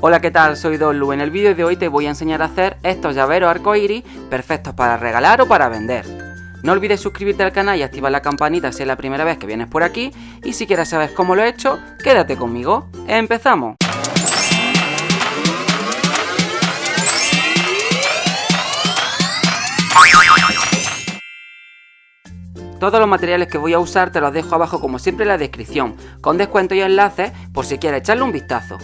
Hola qué tal, soy Dolu. En el vídeo de hoy te voy a enseñar a hacer estos llaveros arcoiris perfectos para regalar o para vender. No olvides suscribirte al canal y activar la campanita si es la primera vez que vienes por aquí y si quieres saber cómo lo he hecho, quédate conmigo. ¡Empezamos! Todos los materiales que voy a usar te los dejo abajo como siempre en la descripción, con descuento y enlaces por si quieres echarle un vistazo.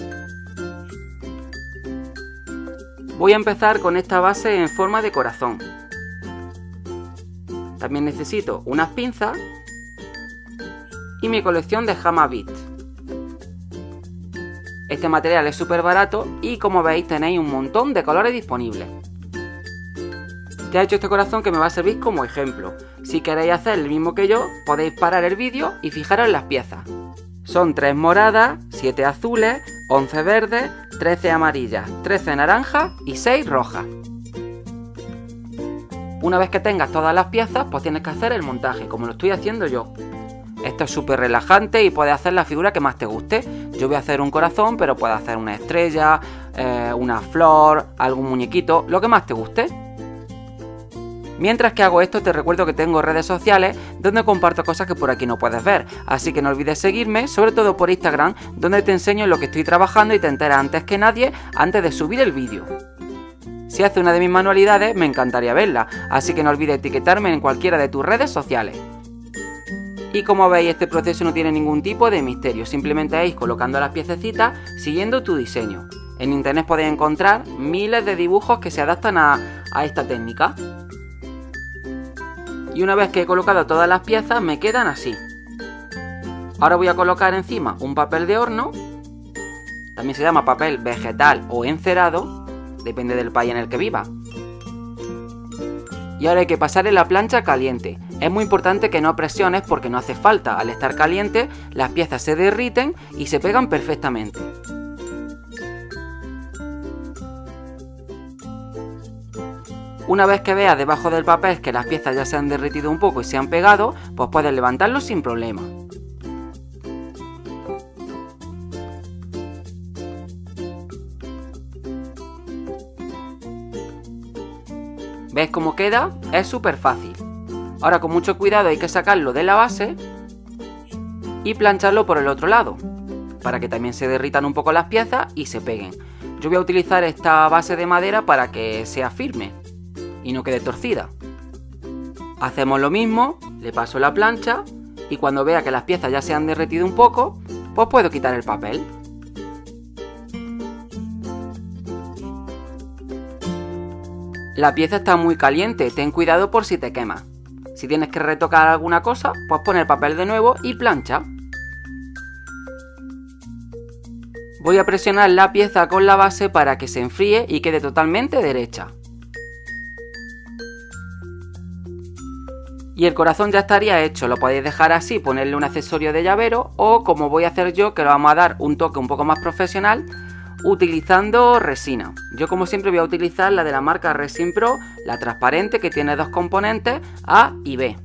Voy a empezar con esta base en forma de corazón. También necesito unas pinzas y mi colección de Hama Beat. Este material es súper barato y como veis tenéis un montón de colores disponibles. Ya he hecho este corazón que me va a servir como ejemplo. Si queréis hacer el mismo que yo, podéis parar el vídeo y fijaros en las piezas. Son 3 moradas, 7 azules, 11 verdes, 13 amarillas, 13 naranjas y 6 rojas. Una vez que tengas todas las piezas, pues tienes que hacer el montaje, como lo estoy haciendo yo. Esto es súper relajante y puedes hacer la figura que más te guste. Yo voy a hacer un corazón, pero puedes hacer una estrella, eh, una flor, algún muñequito, lo que más te guste. Mientras que hago esto te recuerdo que tengo redes sociales donde comparto cosas que por aquí no puedes ver, así que no olvides seguirme, sobre todo por Instagram, donde te enseño lo que estoy trabajando y te enteras antes que nadie antes de subir el vídeo. Si hace una de mis manualidades me encantaría verla, así que no olvides etiquetarme en cualquiera de tus redes sociales. Y como veis este proceso no tiene ningún tipo de misterio, simplemente es colocando las piececitas siguiendo tu diseño. En internet podéis encontrar miles de dibujos que se adaptan a, a esta técnica y una vez que he colocado todas las piezas me quedan así. Ahora voy a colocar encima un papel de horno, también se llama papel vegetal o encerado, depende del país en el que viva. Y ahora hay que pasar en la plancha caliente. Es muy importante que no presiones porque no hace falta. Al estar caliente, las piezas se derriten y se pegan perfectamente. Una vez que veas debajo del papel que las piezas ya se han derretido un poco y se han pegado, pues puedes levantarlo sin problema. ¿Ves cómo queda? Es súper fácil. Ahora con mucho cuidado hay que sacarlo de la base y plancharlo por el otro lado, para que también se derritan un poco las piezas y se peguen. Yo voy a utilizar esta base de madera para que sea firme y no quede torcida. Hacemos lo mismo, le paso la plancha y cuando vea que las piezas ya se han derretido un poco, pues puedo quitar el papel. La pieza está muy caliente, ten cuidado por si te quema. Si tienes que retocar alguna cosa, pues pon el papel de nuevo y plancha. Voy a presionar la pieza con la base para que se enfríe y quede totalmente derecha. Y el corazón ya estaría hecho, lo podéis dejar así, ponerle un accesorio de llavero o como voy a hacer yo, que lo vamos a dar un toque un poco más profesional, utilizando resina. Yo como siempre voy a utilizar la de la marca Resin Pro, la transparente que tiene dos componentes, A y B.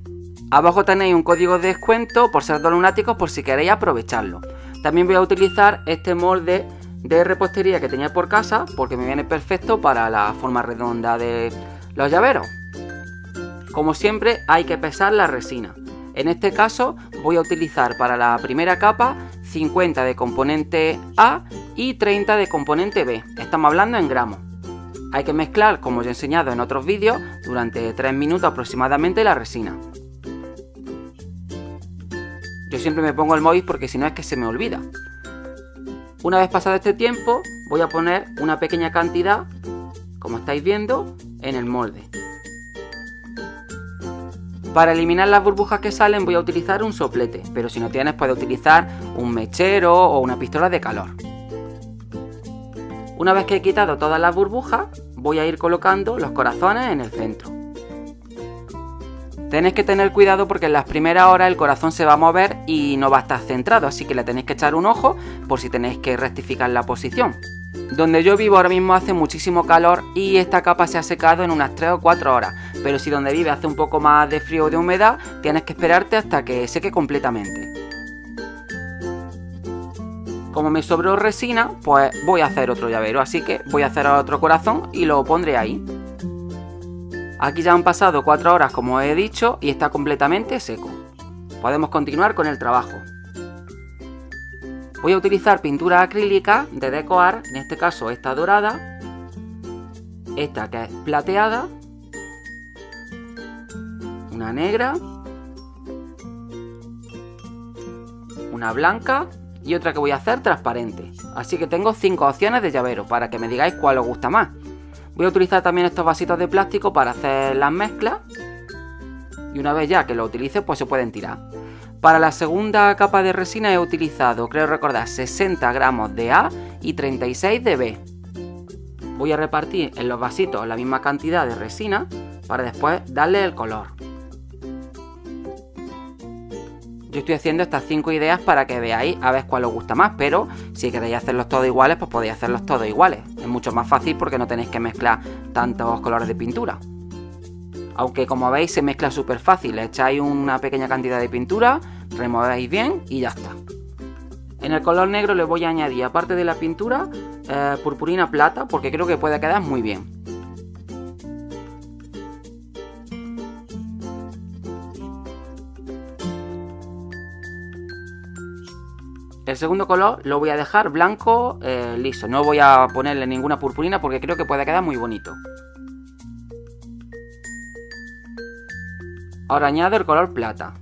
Abajo tenéis un código de descuento por ser dos lunáticos por si queréis aprovecharlo. También voy a utilizar este molde de repostería que tenía por casa porque me viene perfecto para la forma redonda de los llaveros. Como siempre hay que pesar la resina. En este caso voy a utilizar para la primera capa 50 de componente A y 30 de componente B. Estamos hablando en gramos. Hay que mezclar, como os he enseñado en otros vídeos, durante 3 minutos aproximadamente la resina. Yo siempre me pongo el móvil porque si no es que se me olvida. Una vez pasado este tiempo, voy a poner una pequeña cantidad, como estáis viendo, en el molde. Para eliminar las burbujas que salen voy a utilizar un soplete, pero si no tienes puedes utilizar un mechero o una pistola de calor. Una vez que he quitado todas las burbujas, voy a ir colocando los corazones en el centro. Tenéis que tener cuidado porque en las primeras horas el corazón se va a mover y no va a estar centrado, así que le tenéis que echar un ojo por si tenéis que rectificar la posición. Donde yo vivo ahora mismo hace muchísimo calor y esta capa se ha secado en unas 3 o 4 horas, pero si donde vive hace un poco más de frío o de humedad, tienes que esperarte hasta que seque completamente. como me sobró resina, pues voy a hacer otro llavero. Así que voy a hacer otro corazón y lo pondré ahí. Aquí ya han pasado 4 horas como he dicho y está completamente seco. Podemos continuar con el trabajo. Voy a utilizar pintura acrílica de decoar, en este caso esta dorada, esta que es plateada, una negra, una blanca y otra que voy a hacer transparente. Así que tengo 5 opciones de llavero para que me digáis cuál os gusta más. Voy a utilizar también estos vasitos de plástico para hacer las mezclas. Y una vez ya que lo utilice, pues se pueden tirar. Para la segunda capa de resina he utilizado, creo recordar, 60 gramos de A y 36 de B. Voy a repartir en los vasitos la misma cantidad de resina para después darle el color. Yo estoy haciendo estas 5 ideas para que veáis a ver cuál os gusta más, pero si queréis hacerlos todos iguales, pues podéis hacerlos todos iguales. Es mucho más fácil porque no tenéis que mezclar tantos colores de pintura. Aunque como veis se mezcla súper fácil, echáis una pequeña cantidad de pintura, removéis bien y ya está. En el color negro le voy a añadir, aparte de la pintura, eh, purpurina plata, porque creo que puede quedar muy bien. El segundo color lo voy a dejar blanco eh, liso, no voy a ponerle ninguna purpurina porque creo que puede quedar muy bonito. Ahora añado el color plata.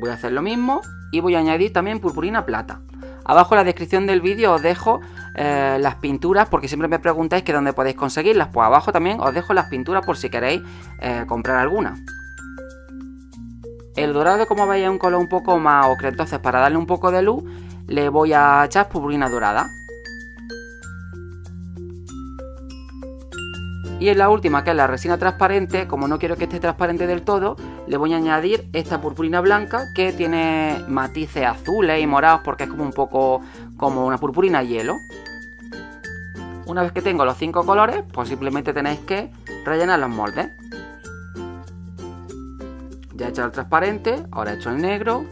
Voy a hacer lo mismo y voy a añadir también purpurina plata. Abajo en la descripción del vídeo os dejo eh, las pinturas porque siempre me preguntáis que dónde podéis conseguirlas. Pues abajo también os dejo las pinturas por si queréis eh, comprar alguna. El dorado, como veis, es un color un poco más ocre, entonces para darle un poco de luz le voy a echar purpurina dorada. Y en la última, que es la resina transparente, como no quiero que esté transparente del todo, le voy a añadir esta purpurina blanca que tiene matices azules y morados porque es como un poco como una purpurina hielo. Una vez que tengo los cinco colores, pues simplemente tenéis que rellenar los moldes. Ya he hecho el transparente, ahora he hecho el negro,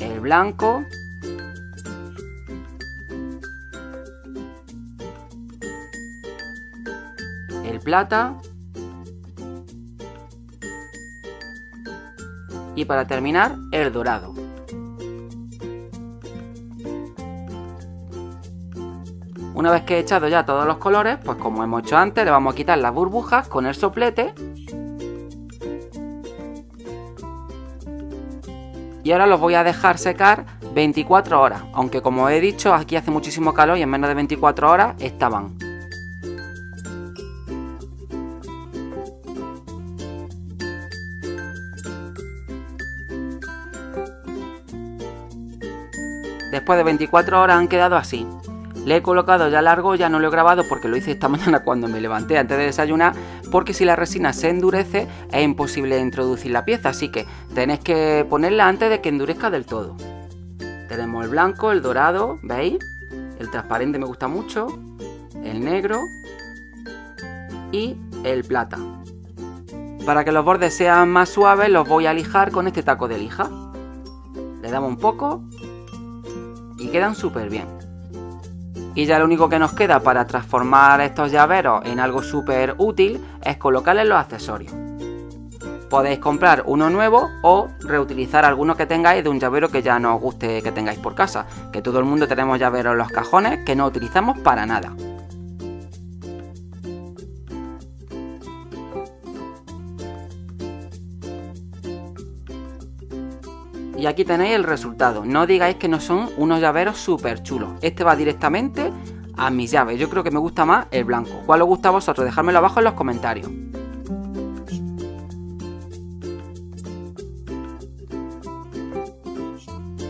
el blanco, el plata y para terminar el dorado. Una vez que he echado ya todos los colores, pues como hemos hecho antes, le vamos a quitar las burbujas con el soplete. Y ahora los voy a dejar secar 24 horas, aunque como he dicho, aquí hace muchísimo calor y en menos de 24 horas estaban. Después de 24 horas han quedado así. Le he colocado ya largo, ya no lo he grabado porque lo hice esta mañana cuando me levanté antes de desayunar, porque si la resina se endurece es imposible introducir la pieza, así que tenéis que ponerla antes de que endurezca del todo. Tenemos el blanco, el dorado, ¿veis? El transparente me gusta mucho, el negro y el plata. Para que los bordes sean más suaves los voy a lijar con este taco de lija. Le damos un poco quedan súper bien. Y ya lo único que nos queda para transformar estos llaveros en algo súper útil es colocarles los accesorios. Podéis comprar uno nuevo o reutilizar alguno que tengáis de un llavero que ya no os guste que tengáis por casa. Que todo el mundo tenemos llaveros en los cajones que no utilizamos para nada. Y aquí tenéis el resultado. No digáis que no son unos llaveros súper chulos. Este va directamente a mis llaves. Yo creo que me gusta más el blanco. ¿Cuál os gusta a vosotros? Dejadmelo abajo en los comentarios.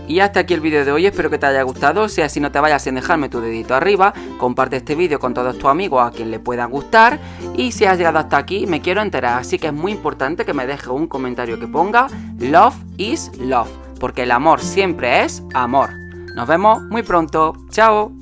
Y hasta aquí el vídeo de hoy, espero que te haya gustado, si así no te vayas sin dejarme tu dedito arriba, comparte este vídeo con todos tus amigos a quien le pueda gustar y si has llegado hasta aquí me quiero enterar, así que es muy importante que me dejes un comentario que ponga Love is Love porque el amor siempre es amor. Nos vemos muy pronto. Chao.